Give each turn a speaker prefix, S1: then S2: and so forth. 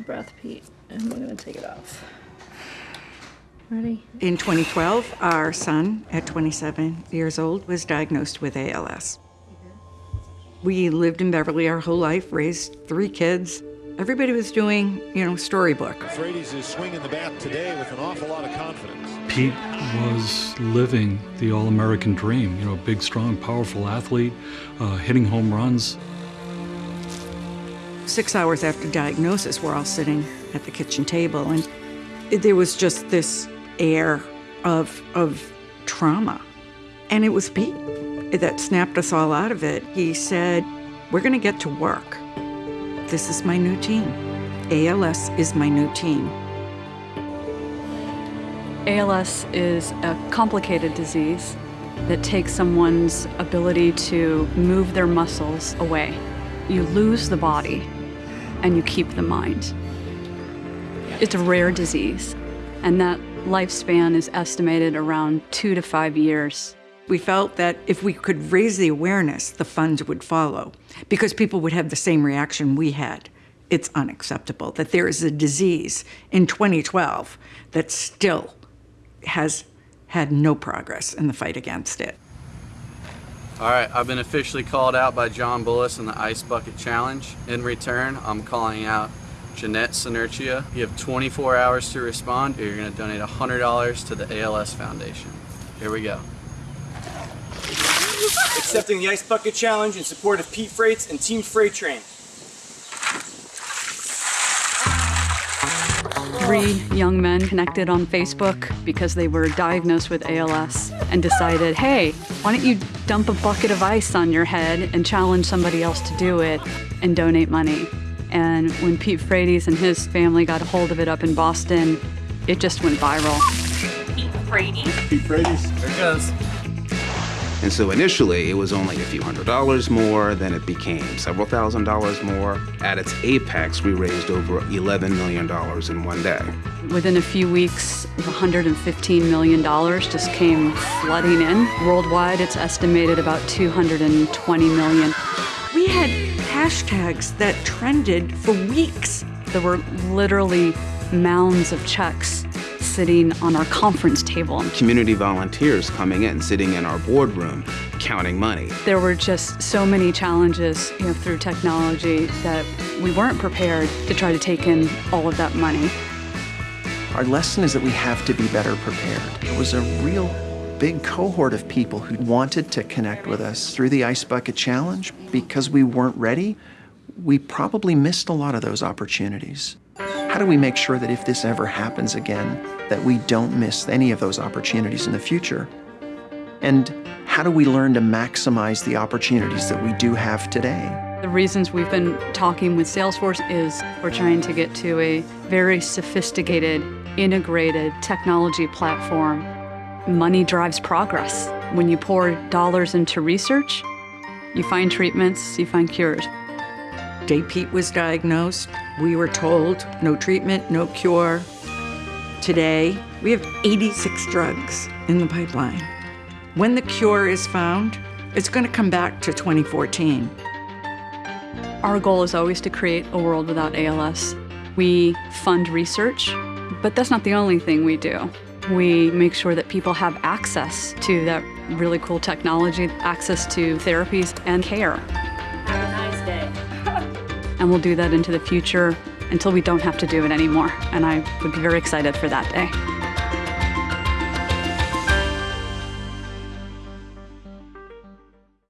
S1: breath, Pete, and we're gonna take it off. Ready?
S2: In 2012, our son, at 27 years old, was diagnosed with ALS. We lived in Beverly our whole life, raised three kids. Everybody was doing, you know, storybook.
S3: Frates is swinging the bat today with an awful lot of confidence.
S4: Pete was living the all-American dream, you know, big, strong, powerful athlete, uh, hitting home runs.
S2: Six hours after diagnosis, we're all sitting at the kitchen table, and it- there was just this air of, of trauma. And it was Pete that snapped us all out of it. He said, We're going to get to work. This is my new team. ALS is my new team.
S5: ALS is a complicated disease that takes someone's ability to move their muscles away. You lose the body and you keep the mind. It's a rare disease, and that lifespan is estimated around two to five years.
S2: We felt that if we could raise the awareness, the funds would follow because people would have the same reaction we had. It's unacceptable that there is a disease in 2012 that still has had no progress in the fight against it.
S6: All right, I've been officially called out by John Bullis in the Ice Bucket Challenge. In return, I'm calling out Jeanette Sinertia. You have 24 hours to respond, or you're going to donate $100 to the ALS Foundation. Here we go.
S7: accepting the Ice Bucket Challenge in support of Pete Frates and Team FrateTrain.
S5: Three young men connected on Facebook because they were diagnosed with ALS and decided, hey, why don't you dump a bucket of ice on your head and challenge somebody else to do it and donate money? And when Pete Frates and his family got a hold of it up in Boston, it just went viral. Pete Frates. Pete Frates.
S6: There it goes.
S8: And so initially, it was only a few hundred dollars more, then it became several thousand dollars more. At its apex, we raised over $11 million in one day.
S5: Within a few weeks, $115 million just came flooding in. Worldwide, it's estimated about 220 million.
S2: We had hashtags that trended for weeks.
S5: There were literally mounds of checks sitting on our conference table.
S8: Community volunteers coming in, sitting in our boardroom, counting money.
S5: There were just so many challenges, you know, through technology that we weren't prepared to try to take in all of that money.
S9: Our lesson is that we have to be better prepared. There was a real big cohort of people who wanted to connect with us through the Ice Bucket Challenge. Because we weren't ready, we probably missed a lot of those opportunities. How do we make sure that if this ever happens again, that we don't miss any of those opportunities in the future? And how do we learn to maximize the opportunities that we do have today?
S5: The reasons we've been talking with Salesforce is we're trying to get to a very sophisticated, integrated technology platform. Money drives progress. When you pour dollars into research, you find treatments, you find cures.
S2: Day Pete was diagnosed. We were told no treatment, no cure. Today, we have 86 drugs in the pipeline. When the cure is found, it's going to come back to 2014.
S5: Our goal is always to create a world without ALS. We fund research, but that's not the only thing we do. We make sure that people have access to that really cool technology, access to therapies and care. And we'll do that into the future until we don't have to do it anymore. And I would be very excited for that day.